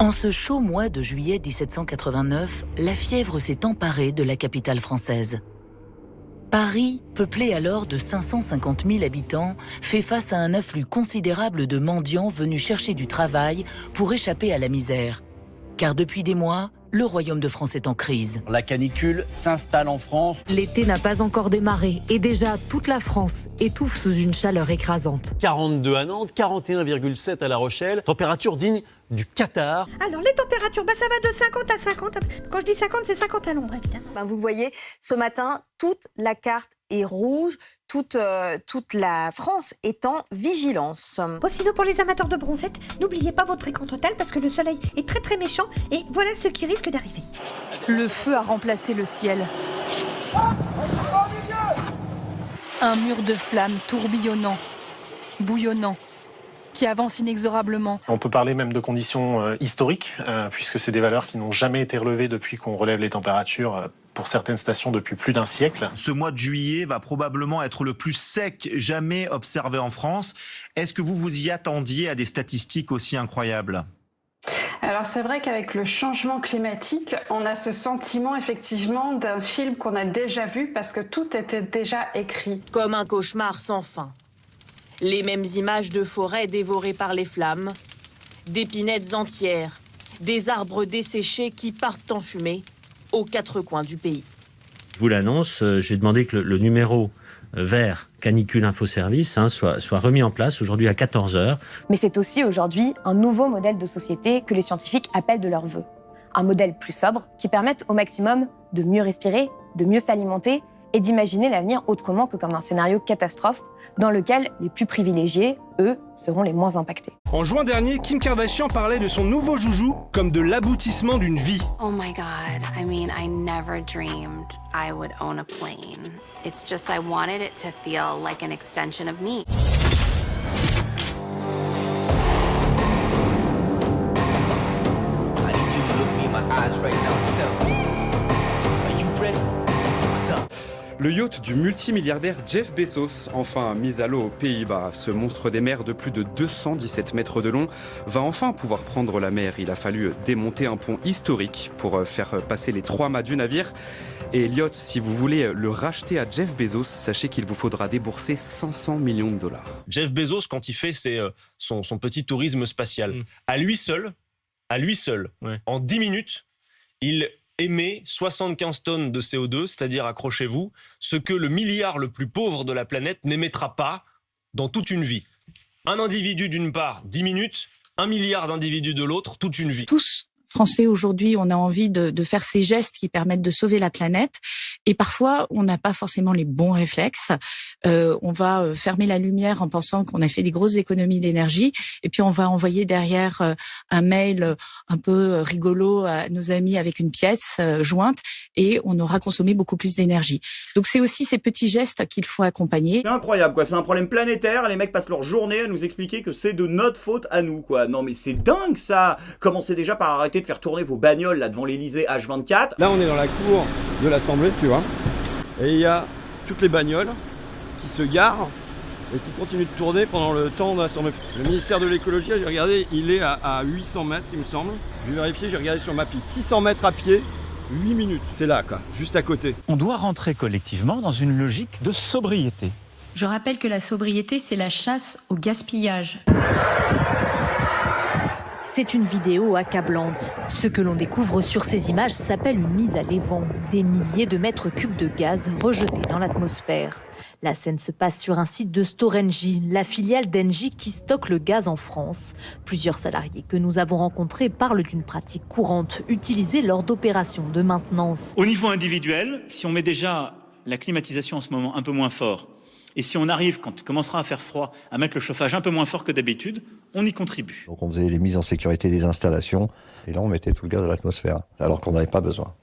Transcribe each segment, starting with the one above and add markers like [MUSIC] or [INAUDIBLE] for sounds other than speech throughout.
En ce chaud mois de juillet 1789, la fièvre s'est emparée de la capitale française. Paris, peuplé alors de 550 000 habitants, fait face à un afflux considérable de mendiants venus chercher du travail pour échapper à la misère. Car depuis des mois, le royaume de France est en crise. La canicule s'installe en France. L'été n'a pas encore démarré et déjà toute la France étouffe sous une chaleur écrasante. 42 à Nantes, 41,7 à La Rochelle, température digne du Qatar. Alors les températures, bah, ça va de 50 à 50. Quand je dis 50, c'est 50 à l'ombre évidemment. Ben, vous voyez, ce matin, toute la carte est rouge, toute, euh, toute la France est en vigilance. Bon, sinon pour les amateurs de bronzette, n'oubliez pas votre fréquent hôtel parce que le soleil est très très méchant et voilà ce qui risque d'arriver. Le feu a remplacé le ciel. Un mur de flammes tourbillonnant, bouillonnant, qui avance inexorablement. On peut parler même de conditions euh, historiques, euh, puisque c'est des valeurs qui n'ont jamais été relevées depuis qu'on relève les températures euh, pour certaines stations depuis plus d'un siècle. Ce mois de juillet va probablement être le plus sec jamais observé en France. Est-ce que vous vous y attendiez à des statistiques aussi incroyables? Alors c'est vrai qu'avec le changement climatique, on a ce sentiment effectivement d'un film qu'on a déjà vu parce que tout était déjà écrit. Comme un cauchemar sans fin. Les mêmes images de forêts dévorées par les flammes, d'épinettes entières, des arbres desséchés qui partent en fumée aux quatre coins du pays. Je vous l'annonce, euh, j'ai demandé que le, le numéro euh, vert canicule info service hein, soit, soit remis en place aujourd'hui à 14 heures. Mais c'est aussi aujourd'hui un nouveau modèle de société que les scientifiques appellent de leur vœu. Un modèle plus sobre qui permette au maximum de mieux respirer, de mieux s'alimenter et d'imaginer l'avenir autrement que comme un scénario catastrophe dans lequel les plus privilégiés, eux, seront les moins impactés. En juin dernier, Kim Kardashian parlait de son nouveau joujou comme de l'aboutissement d'une vie. Oh my god, I mean, I never dreamed I would own a plane. It's just I wanted it to feel like an extension of me. Le yacht du multimilliardaire Jeff Bezos, enfin mis à l'eau aux Pays-Bas, ce monstre des mers de plus de 217 mètres de long, va enfin pouvoir prendre la mer. Il a fallu démonter un pont historique pour faire passer les trois mâts du navire. Et Elliot, si vous voulez le racheter à Jeff Bezos, sachez qu'il vous faudra débourser 500 millions de dollars. Jeff Bezos, quand il fait ses, euh, son, son petit tourisme spatial, à lui seul, à lui seul, en 10 minutes, il émet 75 tonnes de CO2, c'est-à-dire, accrochez-vous, ce que le milliard le plus pauvre de la planète n'émettra pas dans toute une vie. Un individu d'une part, 10 minutes, un milliard d'individus de l'autre, toute une vie. Tous Français aujourd'hui, on a envie de, de, faire ces gestes qui permettent de sauver la planète. Et parfois, on n'a pas forcément les bons réflexes. Euh, on va euh, fermer la lumière en pensant qu'on a fait des grosses économies d'énergie. Et puis, on va envoyer derrière euh, un mail un peu rigolo à nos amis avec une pièce jointe. Et on aura consommé beaucoup plus d'énergie. Donc, c'est aussi ces petits gestes qu'il faut accompagner. C'est incroyable, quoi. C'est un problème planétaire. Les mecs passent leur journée à nous expliquer que c'est de notre faute à nous, quoi. Non, mais c'est dingue, ça Commencez déjà par arrêter de faire tourner vos bagnoles là devant l'Elysée H24. Là, on est dans la cour de l'Assemblée, tu vois. Et il y a toutes les bagnoles qui se garent et qui continuent de tourner pendant le temps de l'Assemblée. Le ministère de l'écologie, j'ai regardé, il est à, à 800 mètres, il me semble. Je vais vérifier, j'ai regardé sur ma piste. 600 mètres à pied, 8 minutes. C'est là, quoi, juste à côté. On doit rentrer collectivement dans une logique de sobriété. Je rappelle que la sobriété, c'est la chasse au gaspillage. C'est une vidéo accablante. Ce que l'on découvre sur ces images s'appelle une mise à l'évent. Des milliers de mètres cubes de gaz rejetés dans l'atmosphère. La scène se passe sur un site de Storengy, la filiale d'Engie qui stocke le gaz en France. Plusieurs salariés que nous avons rencontrés parlent d'une pratique courante utilisée lors d'opérations de maintenance. Au niveau individuel, si on met déjà la climatisation en ce moment un peu moins fort, et si on arrive, quand il commencera à faire froid, à mettre le chauffage un peu moins fort que d'habitude, on y contribue. Donc on faisait les mises en sécurité des installations, et là on mettait tout le gaz à l'atmosphère, alors qu'on n'avait pas besoin.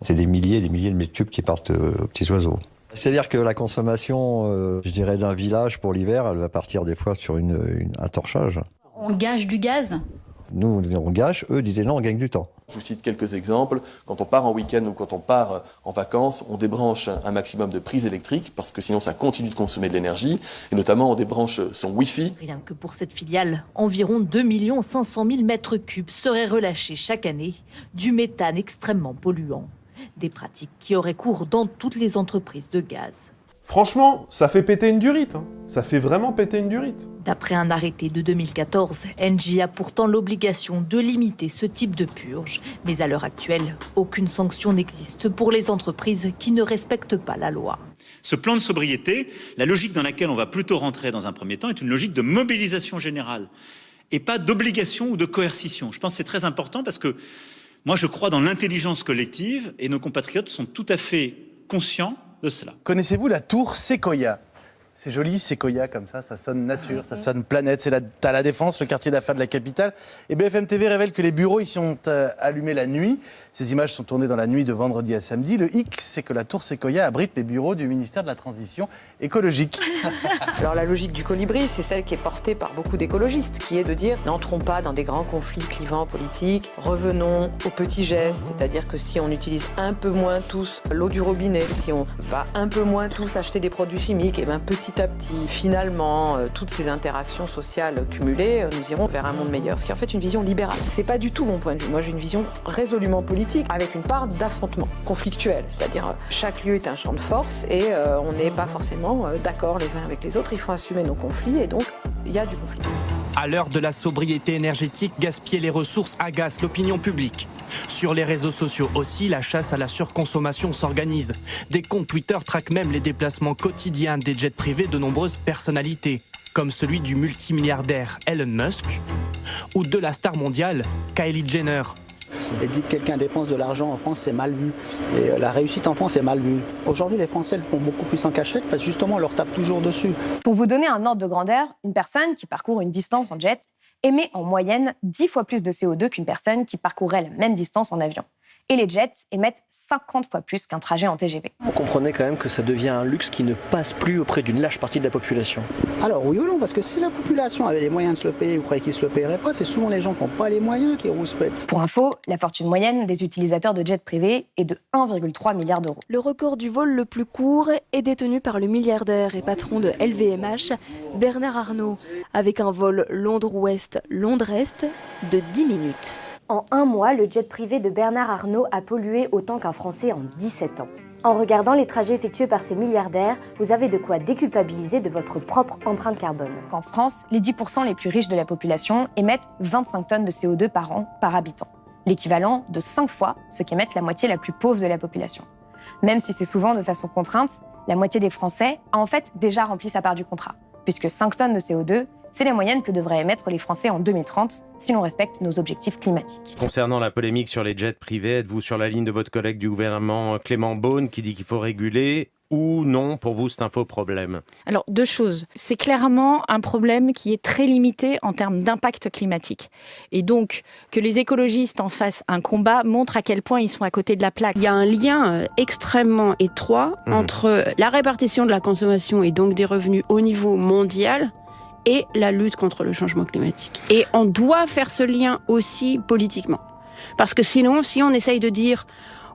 C'est des milliers et des milliers de mètres cubes qui partent aux petits oiseaux. C'est-à-dire que la consommation, euh, je dirais, d'un village pour l'hiver, elle va partir des fois sur une, une, un torchage. On gage du gaz? Nous, on gâche, eux disaient non, on gagne du temps. Je vous cite quelques exemples. Quand on part en week-end ou quand on part en vacances, on débranche un maximum de prises électriques parce que sinon ça continue de consommer de l'énergie. Et notamment, on débranche son Wi-Fi. Rien que pour cette filiale, environ 2 500 000 mètres cubes seraient relâchés chaque année du méthane extrêmement polluant. Des pratiques qui auraient cours dans toutes les entreprises de gaz. Franchement, ça fait péter une durite. hein. Ça fait vraiment péter une durite. D'après un arrêté de 2014, Engie a pourtant l'obligation de limiter ce type de purge. Mais à l'heure actuelle, aucune sanction n'existe pour les entreprises qui ne respectent pas la loi. Ce plan de sobriété, la logique dans laquelle on va plutôt rentrer dans un premier temps est une logique de mobilisation générale et pas d'obligation ou de coercition. Je pense que c'est très important parce que moi je crois dans l'intelligence collective et nos compatriotes sont tout à fait conscients Connaissez-vous la tour Sequoia? C'est joli, Sequoia comme ça, ça sonne nature, ça sonne planète. C'est la, t'as la Défense, le quartier d'affaires de la capitale. Et BFM TV révèle que les bureaux y sont euh, allumés la nuit. Ces images sont tournées dans la nuit de vendredi à samedi. Le hic, c'est que la tour Sequoia abrite les bureaux du ministère de la Transition écologique. [LAUGHS] Alors la logique du colibri, c'est celle qui est portée par beaucoup d'écologistes, qui est de dire n'entrons pas dans des grands conflits clivants politiques, revenons aux petits gestes, c'est-à-dire que si on utilise un peu moins tous l'eau du robinet, si on va un peu moins tous acheter des produits chimiques, et bien petit à petit, finalement, euh, toutes ces interactions sociales cumulées, euh, nous irons vers un monde meilleur, ce qui est en fait une vision libérale. C'est pas du tout mon point de vue. Moi, j'ai une vision résolument politique, avec une part d'affrontement conflictuel, c'est-à-dire euh, chaque lieu est un champ de force et on n'est pas forcément d'accord les uns avec les autres. Il faut assumer nos conflits et donc il y a du conflit. À l'heure de la sobriété énergétique, gaspiller les ressources agace l'opinion publique. Sur les réseaux sociaux aussi, la chasse à la surconsommation s'organise. Des comptes Twitter traquent même les déplacements quotidiens des jets privés de nombreuses personnalités, comme celui du multimilliardaire Elon Musk ou de la star mondiale Kylie Jenner. Et dit que quelqu'un dépense de l'argent en France, c'est mal vu. Et euh, la réussite en France est mal vue. Aujourd'hui, les Français le font beaucoup plus en cachette parce que justement, on leur tape toujours dessus. Pour vous donner un ordre de grandeur, une personne qui parcourt une distance en jet émet en moyenne 10 fois plus de CO2 qu'une personne qui parcourrait la même distance en avion. Et les jets émettent 50 fois plus qu'un trajet en TGV. Vous comprenez quand même que ça devient un luxe qui ne passe plus auprès d'une large partie de la population. Alors oui ou non, parce que si la population avait les moyens de se le payer, vous croyez qu'ils se le paieraient pas C'est souvent les gens qui n'ont pas les moyens qui rouspètent. Pour info, la fortune moyenne des utilisateurs de jets privés est de 1,3 milliard d'euros. Le record du vol le plus court est détenu par le milliardaire et patron de LVMH, Bernard Arnault, avec un vol Londres-Ouest-Londres-Est de 10 minutes. En un mois, le jet privé de Bernard Arnault a pollué autant qu'un Français en 17 ans. En regardant les trajets effectués par ces milliardaires, vous avez de quoi déculpabiliser de votre propre empreinte carbone. En France, les 10% les plus riches de la population émettent 25 tonnes de CO2 par an par habitant, l'équivalent de 5 fois ce qu'émettent la moitié la plus pauvre de la population. Même si c'est souvent de façon contrainte, la moitié des Français a en fait déjà rempli sa part du contrat, puisque 5 tonnes de CO2, c'est la moyenne que devraient émettre les Français en 2030 si l'on respecte nos objectifs climatiques. Concernant la polémique sur les jets privés, êtes-vous sur la ligne de votre collègue du gouvernement Clément Beaune qui dit qu'il faut réguler ou non, pour vous, c'est un faux problème Alors, deux choses. C'est clairement un problème qui est très limité en termes d'impact climatique. Et donc, que les écologistes en fassent un combat montre à quel point ils sont à côté de la plaque. Il y a un lien euh, extrêmement étroit Mhm. entre la répartition de la consommation et donc des revenus au niveau mondial et la lutte contre le changement climatique. Et on doit faire ce lien aussi politiquement. Parce que sinon, si on essaye de dire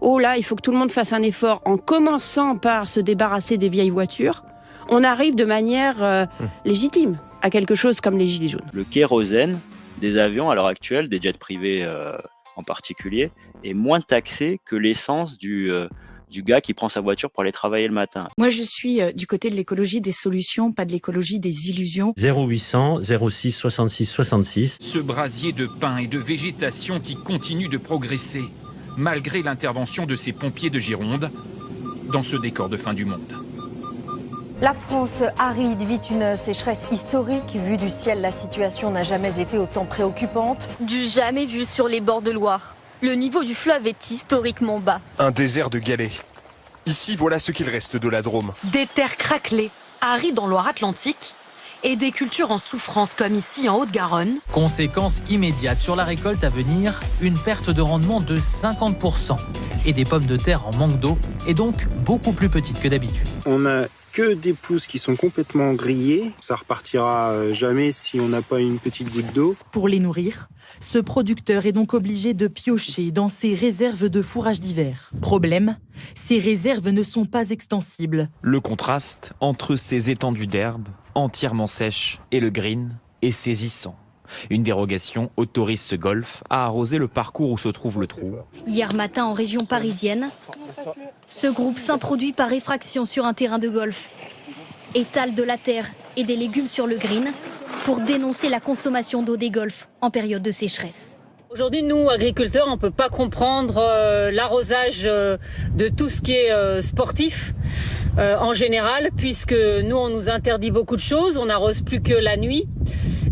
oh là, il faut que tout le monde fasse un effort en commençant par se débarrasser des vieilles voitures, on arrive de manière euh, légitime à quelque chose comme les gilets jaunes. Le kérosène des avions à l'heure actuelle, des jets privés euh, en particulier, est moins taxé que l'essence du, euh, du gars qui prend sa voiture pour aller travailler le matin. Moi, je suis euh, du côté de l'écologie des solutions, pas de l'écologie des illusions. 0800 06 66 66. Ce brasier de pins et de végétation qui continue de progresser, malgré l'intervention de ces pompiers de Gironde, dans ce décor de fin du monde. La France aride vit une sécheresse historique. Vu du ciel, la situation n'a jamais été autant préoccupante. Du jamais vu sur les bords de Loire. Le niveau du fleuve est historiquement bas. Un désert de galets. Ici, voilà ce qu'il reste de la Drôme. Des terres craquelées, arides en Loire-Atlantique, et des cultures en souffrance comme ici en Haute-Garonne. Conséquence immédiate sur la récolte à venir, une perte de rendement de 50% et des pommes de terre en manque d'eau et donc beaucoup plus petites que d'habitude. On a que des pelouses qui sont complètement grillées. Ça repartira euh, jamais si on n'a pas une petite goutte d'eau. Pour les nourrir, ce producteur est donc obligé de piocher dans ses réserves de fourrage d'hiver. Problème, ces réserves ne sont pas extensibles. Le contraste entre ces étendues d'herbe entièrement sèches et le green est saisissant. Une dérogation autorise ce golf à arroser le parcours où se trouve le trou. Hier matin en région parisienne, ce groupe s'introduit par effraction sur un terrain de golf, étale de la terre et des légumes sur le green pour dénoncer la consommation d'eau des golfs en période de sécheresse. Aujourd'hui, nous, agriculteurs, on ne peut pas comprendre euh, l'arrosage euh, de tout ce qui est euh, sportif en général, puisque nous, on nous interdit beaucoup de choses. On n'arrose plus que la nuit.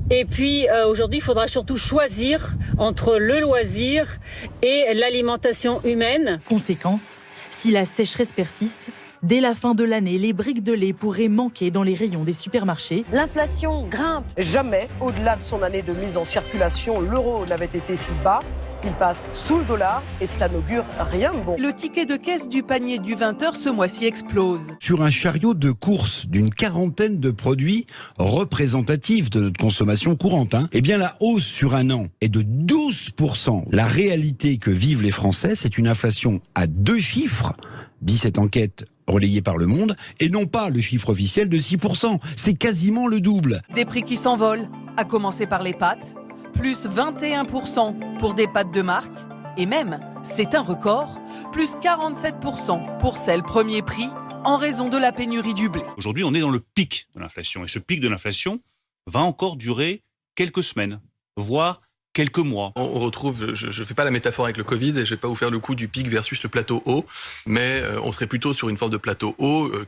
Et puis euh, aujourd'hui, il faudra surtout choisir entre le loisir et l'alimentation humaine. Conséquence, si la sécheresse persiste, Dès la fin de l'année, les briques de lait pourraient manquer dans les rayons des supermarchés. L'inflation grimpe. Jamais, au-delà de son année de mise en circulation, l'euro n'avait été si bas. Il passe sous le dollar et cela n'augure rien de bon. Le ticket de caisse du panier du 20h ce mois-ci explose. Sur un chariot de course d'une quarantaine de produits représentatifs de notre consommation courante, hein, eh bien la hausse sur un an est de 12%. La réalité que vivent les Français, c'est une inflation à deux chiffres. 17 enquêtes relayées par Le Monde, et non pas le chiffre officiel de 6%. C'est quasiment le double. Des prix qui s'envolent, à commencer par les pâtes, plus 21% pour des pâtes de marque, et même, c'est un record, plus 47% pour celles premier prix en raison de la pénurie du blé. Aujourd'hui, on est dans le pic de l'inflation, et ce pic de l'inflation va encore durer quelques semaines, voire quelques mois. On retrouve, je ne fais pas la métaphore avec le Covid et je ne vais pas vous faire le coup du pic versus le plateau haut, mais euh, on serait plutôt sur une forme de plateau haut euh,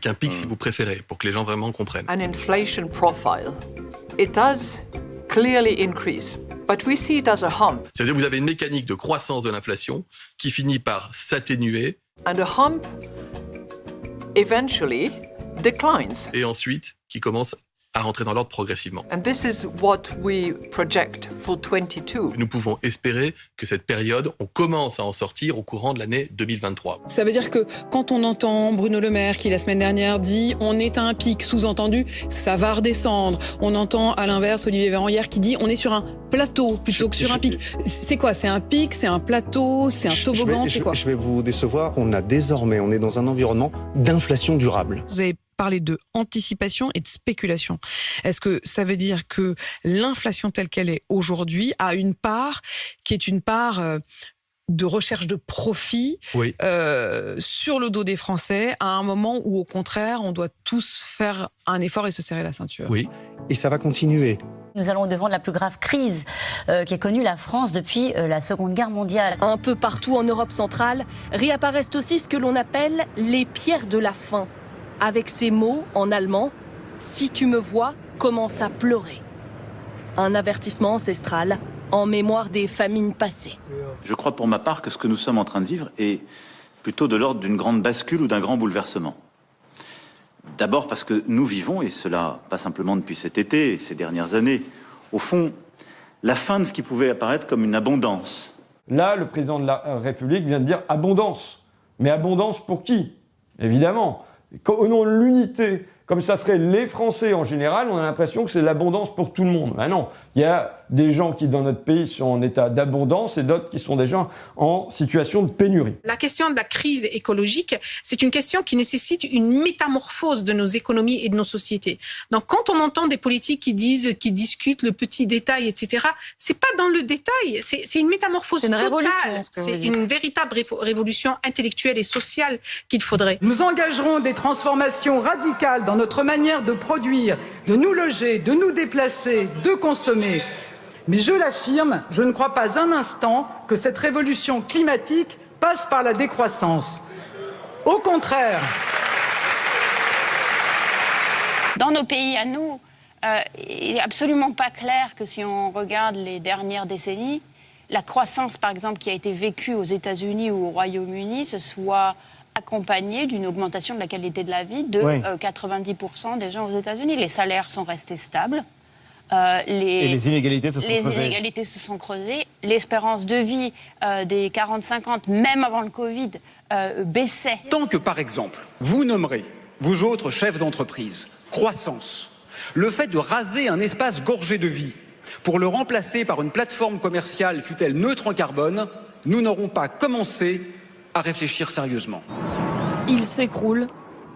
qu'un pic si hmm. vous préférez, pour que les gens vraiment comprennent. An inflation profile. It does clearly increase. But we see it as a hump. C'est-à-dire que vous avez une mécanique de croissance de l'inflation qui finit par s'atténuer. And a hump eventually declines. Et ensuite qui commence à rentrer dans l'ordre progressivement. And this is what we project for 22. Nous pouvons espérer que cette période, on commence à en sortir au courant de l'année 2023. Ça veut dire que quand on entend Bruno Le Maire qui la semaine dernière dit on est à un pic, sous-entendu ça va redescendre. On entend à l'inverse Olivier Véran hier qui dit on est sur un plateau plutôt que sur un pic. C'est quoi? C'est un pic, c'est un plateau, c'est un toboggan, c'est quoi? Je vais vous décevoir, on a désormais, on est dans un environnement d'inflation durable. Vous avez parler de anticipation et de spéculation. Est-ce que ça veut dire que l'inflation telle qu'elle est aujourd'hui a une part qui est une part euh, de recherche de profit euh, sur le dos des Français à un moment où, au contraire, on doit tous faire un effort et se serrer la ceinture? Oui, et ça va continuer. Nous allons devant la plus grave crise euh, qui qu'ait connue la France depuis la Seconde Guerre mondiale. Un peu partout en Europe centrale réapparaissent aussi ce que l'on appelle les pierres de la faim avec ces mots en allemand Si tu me vois, commence à pleurer. Un avertissement ancestral en mémoire des famines passées. Je crois pour ma part que ce que nous sommes en train de vivre est plutôt de l'ordre d'une grande bascule ou d'un grand bouleversement. D'abord parce que nous vivons, et cela pas simplement depuis cet été, ces dernières années, au fond, la fin de ce qui pouvait apparaître comme une abondance. Là, le président de la République vient de dire abondance. Mais abondance pour qui? Évidemment, au nom de l'unité, comme ça serait les Français en général, on a l'impression que c'est l'abondance pour tout le monde. Ben non, il y a des gens qui dans notre pays sont en état d'abondance et d'autres qui sont déjà en situation de pénurie. La question de la crise écologique, c'est une question qui nécessite une métamorphose de nos économies et de nos sociétés. Donc quand on entend des politiques qui disent, qui discutent le petit détail, etc., c'est pas dans le détail, c'est une métamorphose une totale. Révolution, c'est une véritable révolution intellectuelle et sociale qu'il faudrait. Nous engagerons des transformations radicales dans notre manière de produire, de nous loger, de nous déplacer, de consommer. Mais je l'affirme, je ne crois pas un instant que cette révolution climatique passe par la décroissance. Au contraire. Dans nos pays à nous, euh, il n'est absolument pas clair que si on regarde les dernières décennies, la croissance, par exemple, qui a été vécue aux États-Unis ou au Royaume-Uni, se soit accompagnée d'une augmentation de la qualité de la vie de 90% euh, des gens aux États-Unis. Les salaires sont restés stables. Euh, les, et les inégalités se sont les creusées. inégalités se sont creusées. L'espérance de vie euh, des 40-50, même avant le Covid, euh, baissait. Tant que, par exemple, vous nommerez vous autres chefs d'entreprise, croissance, le fait de raser un espace gorgé de vie pour le remplacer par une plateforme commerciale, fût-elle neutre en carbone, nous n'aurons pas commencé à réfléchir sérieusement. Il s'écroule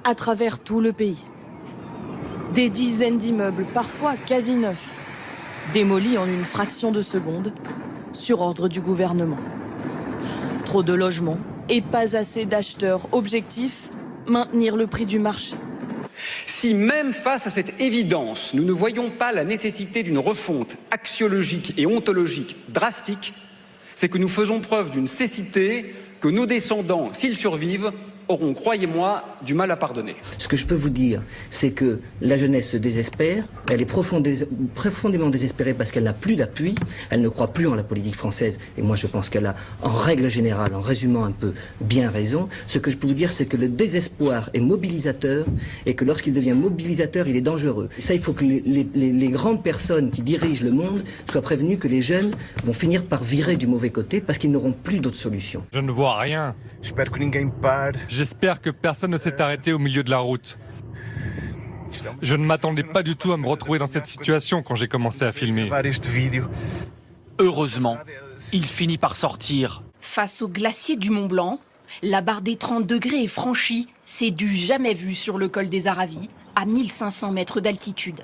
à travers tout le pays. Des dizaines d'immeubles, parfois quasi neufs, démolis en une fraction de seconde, sur ordre du gouvernement. Trop de logements et pas assez d'acheteurs. Objectif, maintenir le prix du marché. Si même face à cette évidence, nous ne voyons pas la nécessité d'une refonte axiologique et ontologique drastique, c'est que nous faisons preuve d'une cécité que nos descendants, s'ils survivent, auront, croyez-moi, du mal à pardonner. Ce que je peux vous dire, c'est que la jeunesse se désespère, elle est profondément désespérée parce qu'elle n'a plus d'appui, elle ne croit plus en la politique française, et moi je pense qu'elle a, en règle générale, en résumant un peu, bien raison. Ce que je peux vous dire, c'est que le désespoir est mobilisateur, et que lorsqu'il devient mobilisateur, il est dangereux. Et ça, il faut que les, les, les grandes personnes qui dirigent le monde soient prévenues que les jeunes vont finir par virer du mauvais côté parce qu'ils n'auront plus d'autre solution. Je ne vois rien. J'espère que personne ne s'est arrêté au milieu de la route. Je ne m'attendais pas du tout à me retrouver dans cette situation quand j'ai commencé à filmer. Heureusement, il finit par sortir. Face au glacier du Mont Blanc, la barre des 30 degrés est franchie. C'est du jamais vu sur le col des Aravis, à 1500 mètres d'altitude.